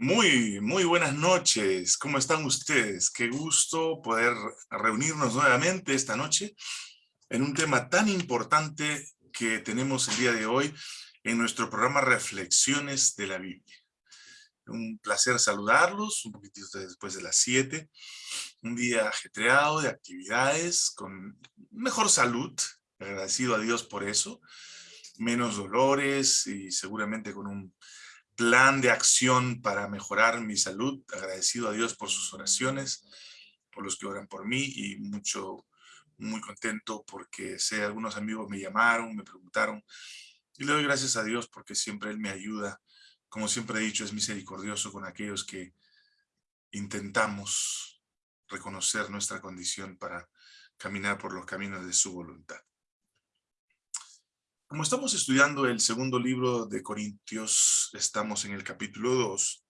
Muy, muy buenas noches. ¿Cómo están ustedes? Qué gusto poder reunirnos nuevamente esta noche en un tema tan importante que tenemos el día de hoy en nuestro programa Reflexiones de la Biblia. Un placer saludarlos, un poquitito después de las 7. Un día ajetreado de actividades, con mejor salud, agradecido a Dios por eso, menos dolores y seguramente con un plan de acción para mejorar mi salud. Agradecido a Dios por sus oraciones, por los que oran por mí y mucho, muy contento porque sé, algunos amigos me llamaron, me preguntaron y le doy gracias a Dios porque siempre Él me ayuda. Como siempre he dicho, es misericordioso con aquellos que intentamos reconocer nuestra condición para caminar por los caminos de su voluntad. Como estamos estudiando el segundo libro de Corintios, estamos en el capítulo 2.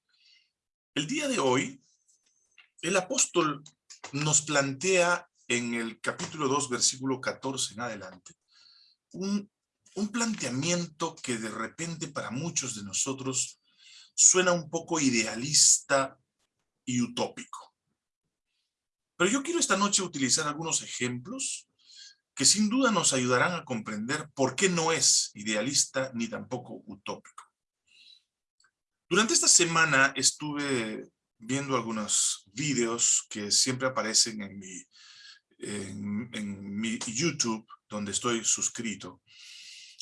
El día de hoy, el apóstol nos plantea en el capítulo 2, versículo 14 en adelante, un, un planteamiento que de repente para muchos de nosotros suena un poco idealista y utópico. Pero yo quiero esta noche utilizar algunos ejemplos que sin duda nos ayudarán a comprender por qué no es idealista ni tampoco utópico. Durante esta semana estuve viendo algunos vídeos que siempre aparecen en mi, en, mi YouTube, donde estoy suscrito.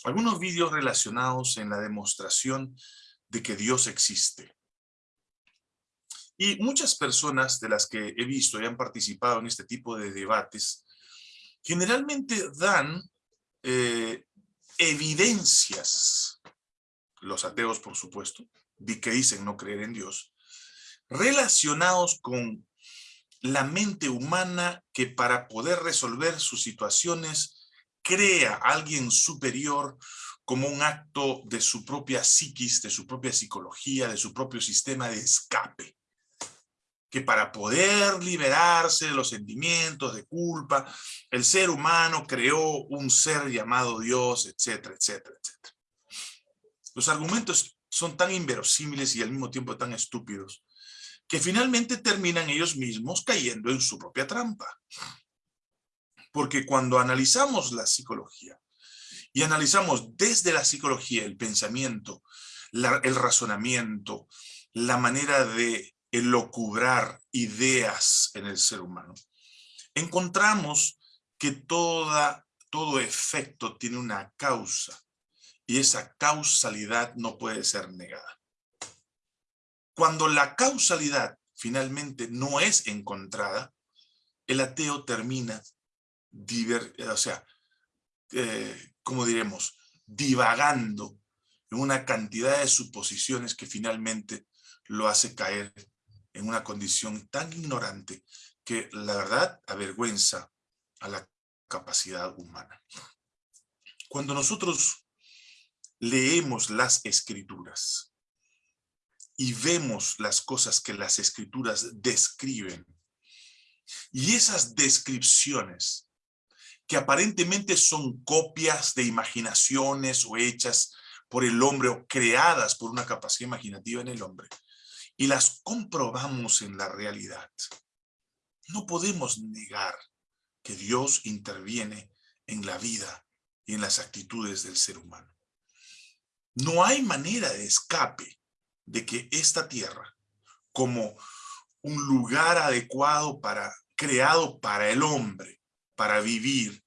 Algunos vídeos relacionados en la demostración de que Dios existe. Y muchas personas de las que he visto y han participado en este tipo de debates generalmente dan eh, evidencias, los ateos por supuesto, de que dicen no creer en Dios, relacionados con la mente humana que para poder resolver sus situaciones crea a alguien superior como un acto de su propia psiquis, de su propia psicología, de su propio sistema de escape que para poder liberarse de los sentimientos de culpa, el ser humano creó un ser llamado Dios, etcétera, etcétera, etcétera. Los argumentos son tan inverosímiles y al mismo tiempo tan estúpidos, que finalmente terminan ellos mismos cayendo en su propia trampa. Porque cuando analizamos la psicología, y analizamos desde la psicología el pensamiento, el razonamiento, la manera de locubrar ideas en el ser humano, encontramos que toda, todo efecto tiene una causa y esa causalidad no puede ser negada. Cuando la causalidad finalmente no es encontrada, el ateo termina, o sea, eh, como diremos, divagando en una cantidad de suposiciones que finalmente lo hace caer en una condición tan ignorante que la verdad avergüenza a la capacidad humana. Cuando nosotros leemos las escrituras y vemos las cosas que las escrituras describen, y esas descripciones que aparentemente son copias de imaginaciones o hechas por el hombre o creadas por una capacidad imaginativa en el hombre, y las comprobamos en la realidad, no podemos negar que Dios interviene en la vida y en las actitudes del ser humano. No hay manera de escape de que esta tierra, como un lugar adecuado para, creado para el hombre, para vivir,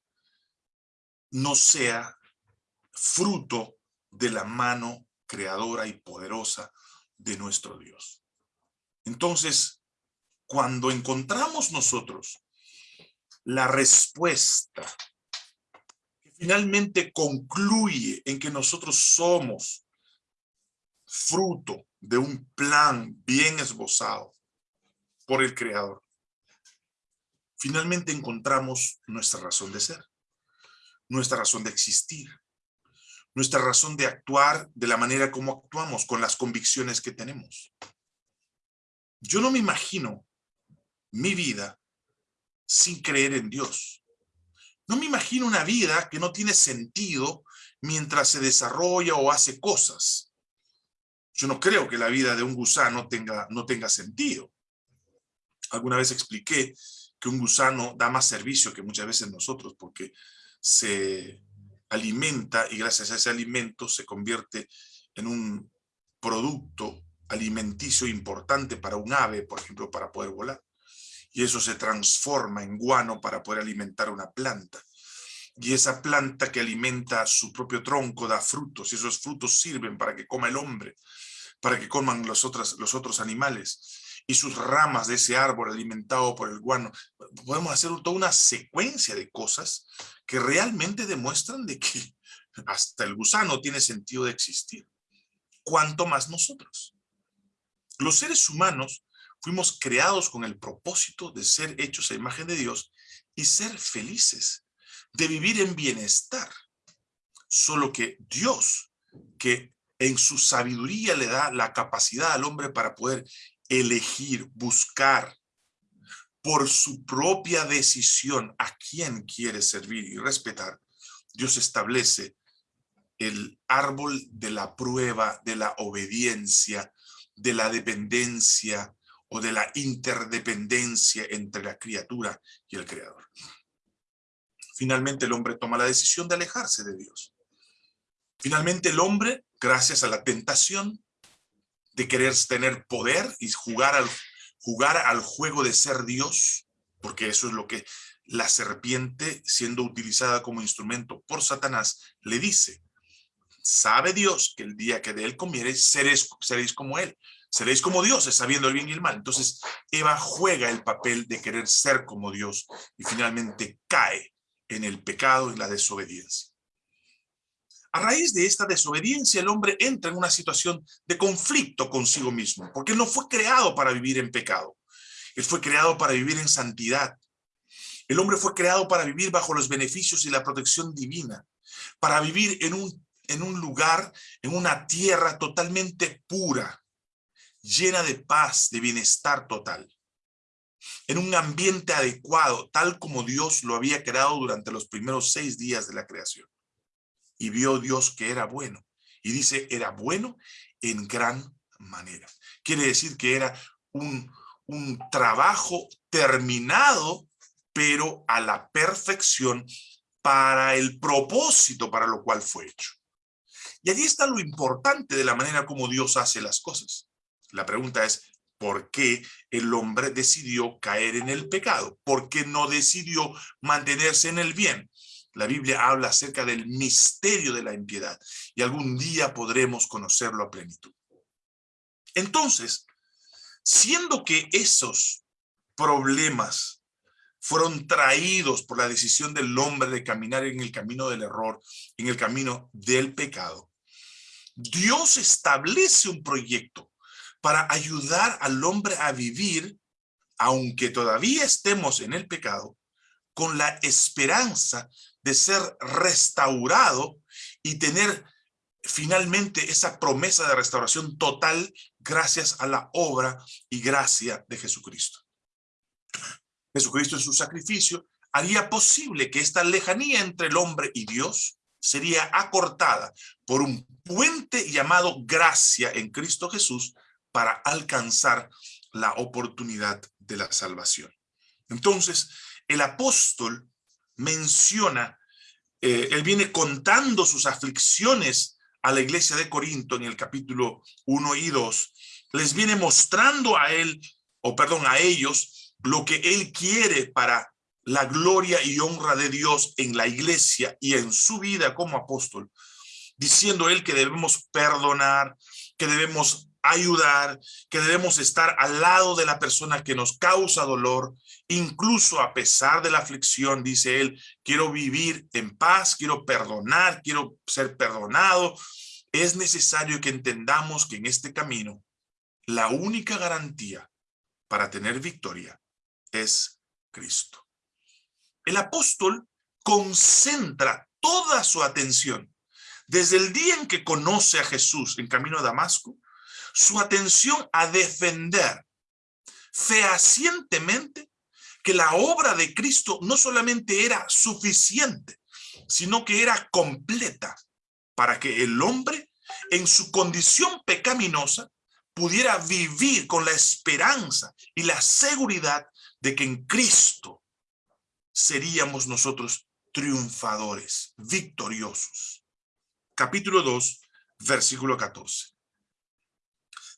no sea fruto de la mano creadora y poderosa de nuestro Dios. Entonces, cuando encontramos nosotros la respuesta que finalmente concluye en que nosotros somos fruto de un plan bien esbozado por el Creador, finalmente encontramos nuestra razón de ser, nuestra razón de existir, nuestra razón de actuar de la manera como actuamos, con las convicciones que tenemos. Yo no me imagino mi vida sin creer en Dios. No me imagino una vida que no tiene sentido mientras se desarrolla o hace cosas. Yo no creo que la vida de un gusano tenga, no tenga sentido. Alguna vez expliqué que un gusano da más servicio que muchas veces nosotros porque se alimenta y gracias a ese alimento se convierte en un producto alimenticio importante para un ave, por ejemplo, para poder volar. Y eso se transforma en guano para poder alimentar una planta. Y esa planta que alimenta su propio tronco da frutos, y esos frutos sirven para que coma el hombre, para que coman los, otros, los otros animales. Y sus ramas de ese árbol alimentado por el guano. Podemos hacer toda una secuencia de cosas que realmente demuestran de que hasta el gusano tiene sentido de existir. ¿Cuánto más nosotros? Los seres humanos fuimos creados con el propósito de ser hechos a imagen de Dios y ser felices, de vivir en bienestar. Solo que Dios, que en su sabiduría le da la capacidad al hombre para poder elegir, buscar por su propia decisión a quién quiere servir y respetar, Dios establece el árbol de la prueba, de la obediencia, de la dependencia o de la interdependencia entre la criatura y el creador. Finalmente el hombre toma la decisión de alejarse de Dios. Finalmente el hombre, gracias a la tentación de querer tener poder y jugar al, jugar al juego de ser Dios, porque eso es lo que la serpiente, siendo utilizada como instrumento por Satanás, le dice, sabe Dios que el día que de él comiere seréis, seréis como él. Seréis como dioses, sabiendo el bien y el mal. Entonces, Eva juega el papel de querer ser como Dios y finalmente cae en el pecado y la desobediencia. A raíz de esta desobediencia, el hombre entra en una situación de conflicto consigo mismo, porque él no fue creado para vivir en pecado. Él fue creado para vivir en santidad. El hombre fue creado para vivir bajo los beneficios y la protección divina, para vivir en un en un lugar, en una tierra totalmente pura, llena de paz, de bienestar total. En un ambiente adecuado, tal como Dios lo había creado durante los primeros seis días de la creación. Y vio Dios que era bueno. Y dice, era bueno en gran manera. Quiere decir que era un, un trabajo terminado, pero a la perfección para el propósito para lo cual fue hecho. Y allí está lo importante de la manera como Dios hace las cosas. La pregunta es, ¿por qué el hombre decidió caer en el pecado? ¿Por qué no decidió mantenerse en el bien? La Biblia habla acerca del misterio de la impiedad y algún día podremos conocerlo a plenitud. Entonces, siendo que esos problemas fueron traídos por la decisión del hombre de caminar en el camino del error, en el camino del pecado, Dios establece un proyecto para ayudar al hombre a vivir, aunque todavía estemos en el pecado, con la esperanza de ser restaurado y tener finalmente esa promesa de restauración total gracias a la obra y gracia de Jesucristo. Jesucristo en su sacrificio haría posible que esta lejanía entre el hombre y Dios sería acortada por un puente llamado gracia en Cristo Jesús para alcanzar la oportunidad de la salvación. Entonces, el apóstol menciona, eh, él viene contando sus aflicciones a la iglesia de Corinto en el capítulo 1 y 2, les viene mostrando a él, o perdón, a ellos, lo que él quiere para la gloria y honra de Dios en la iglesia y en su vida como apóstol, diciendo él que debemos perdonar, que debemos ayudar, que debemos estar al lado de la persona que nos causa dolor, incluso a pesar de la aflicción, dice él, quiero vivir en paz, quiero perdonar, quiero ser perdonado. Es necesario que entendamos que en este camino, la única garantía para tener victoria es Cristo el apóstol concentra toda su atención. Desde el día en que conoce a Jesús en camino a Damasco, su atención a defender fehacientemente que la obra de Cristo no solamente era suficiente, sino que era completa para que el hombre en su condición pecaminosa, pudiera vivir con la esperanza y la seguridad de que en Cristo seríamos nosotros triunfadores, victoriosos. Capítulo 2, versículo 14.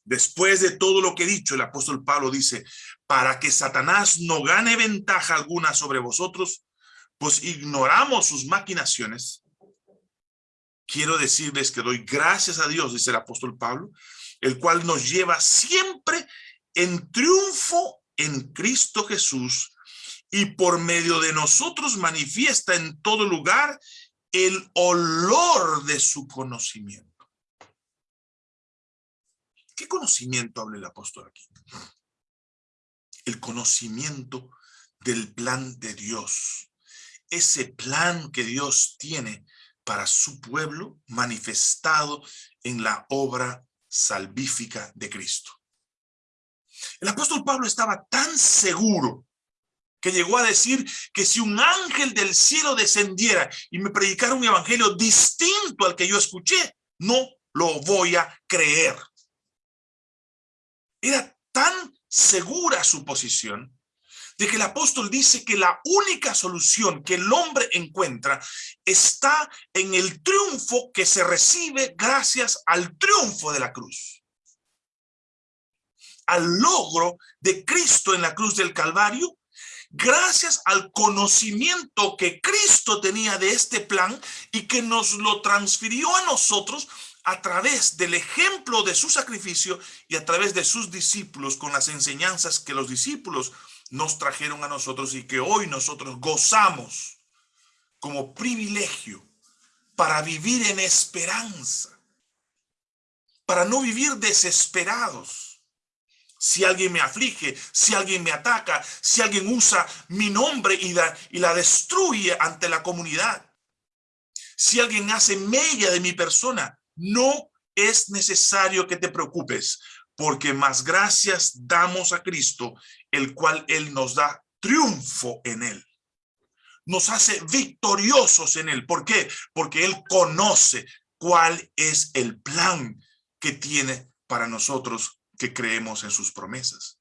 Después de todo lo que he dicho, el apóstol Pablo dice, para que Satanás no gane ventaja alguna sobre vosotros, pues ignoramos sus maquinaciones. Quiero decirles que doy gracias a Dios, dice el apóstol Pablo, el cual nos lleva siempre en triunfo en Cristo Jesús y por medio de nosotros manifiesta en todo lugar el olor de su conocimiento. ¿Qué conocimiento habla el apóstol aquí? El conocimiento del plan de Dios. Ese plan que Dios tiene para su pueblo manifestado en la obra salvífica de Cristo. El apóstol Pablo estaba tan seguro que llegó a decir que si un ángel del cielo descendiera y me predicara un evangelio distinto al que yo escuché, no lo voy a creer. Era tan segura su posición de que el apóstol dice que la única solución que el hombre encuentra está en el triunfo que se recibe gracias al triunfo de la cruz. Al logro de Cristo en la cruz del Calvario, gracias al conocimiento que Cristo tenía de este plan y que nos lo transfirió a nosotros a través del ejemplo de su sacrificio y a través de sus discípulos con las enseñanzas que los discípulos nos trajeron a nosotros y que hoy nosotros gozamos como privilegio para vivir en esperanza, para no vivir desesperados. Si alguien me aflige, si alguien me ataca, si alguien usa mi nombre y la, destruye ante la comunidad, si alguien hace mella de mi persona, no es necesario que te preocupes, porque más gracias damos a Cristo, el cual Él nos da triunfo en Él. Nos hace victoriosos en Él. ¿Por qué? Porque Él conoce cuál es el plan que tiene para nosotros que creemos en sus promesas.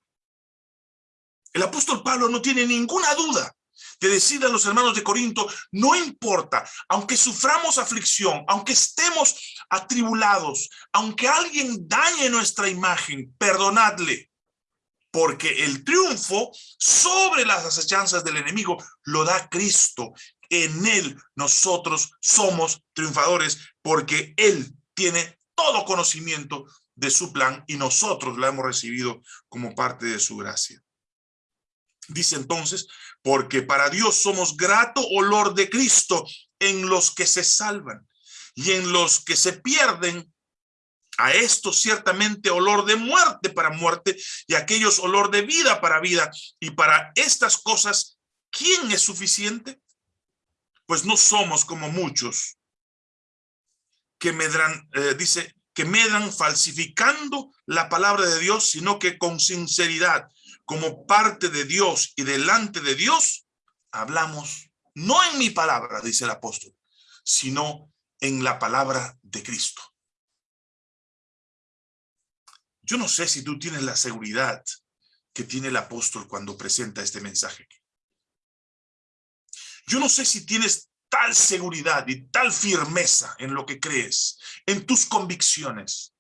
El apóstol Pablo no tiene ninguna duda de decirle a los hermanos de Corinto, no importa, aunque suframos aflicción, aunque estemos atribulados, aunque alguien dañe nuestra imagen, perdonadle, porque el triunfo sobre las acechanzas del enemigo lo da Cristo. En él nosotros somos triunfadores porque él tiene todo conocimiento de su plan y nosotros lo hemos recibido como parte de su gracia. Dice entonces, porque para Dios somos grato olor de Cristo en los que se salvan y en los que se pierden. A esto ciertamente olor de muerte para muerte y aquellos olor de vida para vida. Y para estas cosas, ¿quién es suficiente? Pues no somos como muchos que medran, eh, dice, que medran falsificando la palabra de Dios, sino que con sinceridad como parte de Dios y delante de Dios, hablamos no en mi palabra, dice el apóstol, sino en la palabra de Cristo. Yo no sé si tú tienes la seguridad que tiene el apóstol cuando presenta este mensaje. Yo no sé si tienes tal seguridad y tal firmeza en lo que crees, en tus convicciones,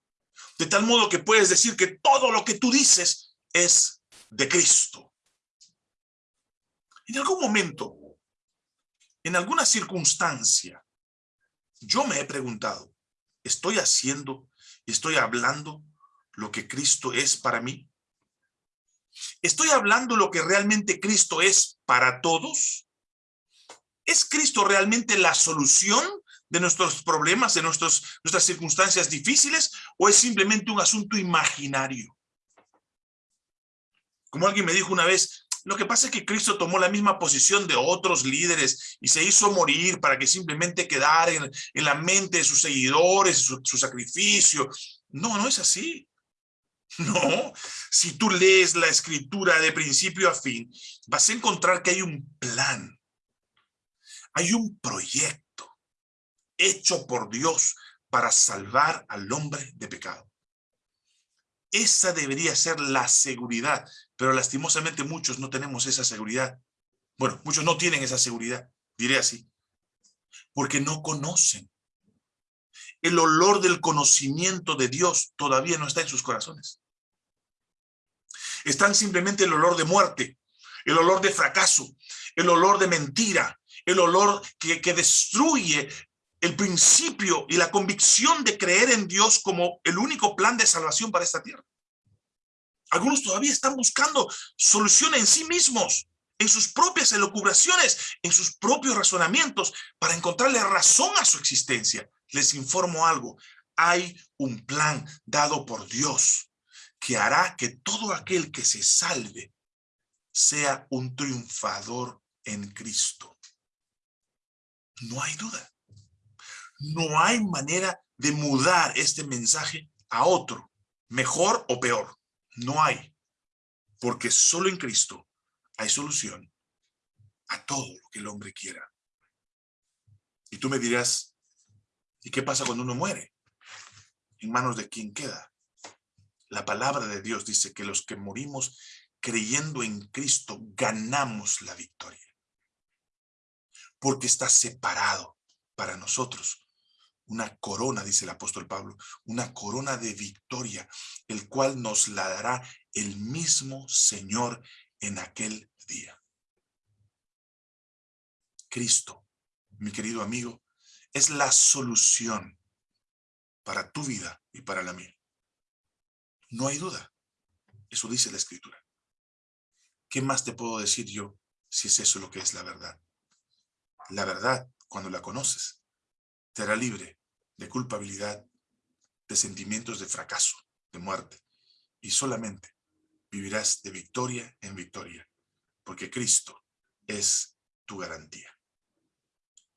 de tal modo que puedes decir que todo lo que tú dices es de Cristo. En algún momento, en alguna circunstancia, yo me he preguntado, ¿estoy haciendo, estoy hablando lo que Cristo es para mí? ¿Estoy hablando lo que realmente Cristo es para todos? ¿Es Cristo realmente la solución de nuestros problemas, de nuestras circunstancias difíciles? ¿O es simplemente un asunto imaginario? Como alguien me dijo una vez, lo que pasa es que Cristo tomó la misma posición de otros líderes y se hizo morir para que simplemente quedara en, la mente de sus seguidores, su sacrificio. No, no es así. No, si tú lees la escritura de principio a fin, vas a encontrar que hay un plan, hay un proyecto hecho por Dios para salvar al hombre de pecado. Esa debería ser la seguridad, pero lastimosamente muchos no tenemos esa seguridad. Bueno, muchos no tienen esa seguridad, diré así, porque no conocen. El olor del conocimiento de Dios todavía no está en sus corazones. Están simplemente el olor de muerte, el olor de fracaso, el olor de mentira, el olor que, destruye el principio y la convicción de creer en Dios como el único plan de salvación para esta tierra. Algunos todavía están buscando solución en sí mismos, en sus propias elucubraciones, en sus propios razonamientos, para encontrarle razón a su existencia. Les informo algo, hay un plan dado por Dios que hará que todo aquel que se salve sea un triunfador en Cristo. No hay duda. No hay manera de mudar este mensaje a otro, mejor o peor. No hay. Porque solo en Cristo hay solución a todo lo que el hombre quiera. Y tú me dirás, ¿y qué pasa cuando uno muere? ¿En manos de quién queda? La palabra de Dios dice que los que morimos creyendo en Cristo ganamos la victoria. Porque está separado para nosotros una corona, dice el apóstol Pablo, una corona de victoria, el cual nos la dará el mismo Señor en aquel día. Cristo, mi querido amigo, es la solución para tu vida y para la mía. No hay duda. Eso dice la Escritura. ¿Qué más te puedo decir yo si es eso lo que es la verdad? La verdad, cuando la conoces, te hará libre de culpabilidad, de sentimientos de fracaso, de muerte. Y solamente vivirás de victoria en victoria, porque Cristo es tu garantía.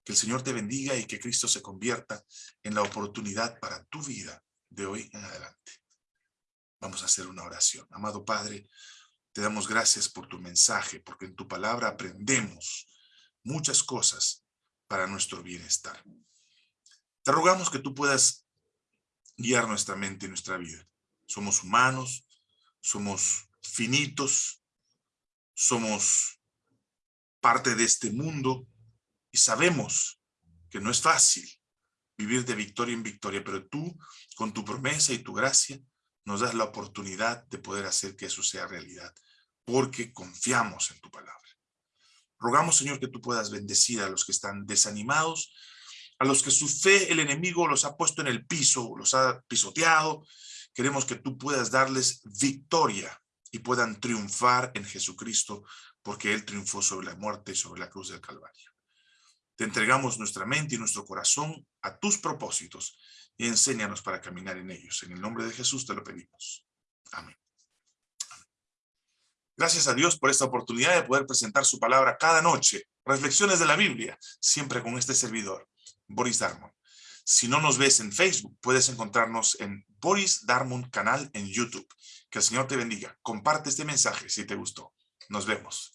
Que el Señor te bendiga y que Cristo se convierta en la oportunidad para tu vida de hoy en adelante. Vamos a hacer una oración. Amado Padre, te damos gracias por tu mensaje, porque en tu palabra aprendemos muchas cosas para nuestro bienestar. Te rogamos que tú puedas guiar nuestra mente y nuestra vida. Somos humanos, somos finitos, somos parte de este mundo y sabemos que no es fácil vivir de victoria en victoria, pero tú, con tu promesa y tu gracia, nos das la oportunidad de poder hacer que eso sea realidad, porque confiamos en tu palabra. Rogamos, Señor, que tú puedas bendecir a los que están desanimados, a los que su fe el enemigo los ha puesto en el piso, los ha pisoteado. Queremos que tú puedas darles victoria y puedan triunfar en Jesucristo, porque Él triunfó sobre la muerte y sobre la cruz del Calvario. Te entregamos nuestra mente y nuestro corazón a tus propósitos y enséñanos para caminar en ellos. En el nombre de Jesús te lo pedimos. Amén. Gracias a Dios por esta oportunidad de poder presentar su palabra cada noche. Reflexiones de la Biblia, siempre con este servidor. Boris Darmon. Si no nos ves en Facebook, puedes encontrarnos en Boris Darmon canal en YouTube. Que el Señor te bendiga. Comparte este mensaje si te gustó. Nos vemos.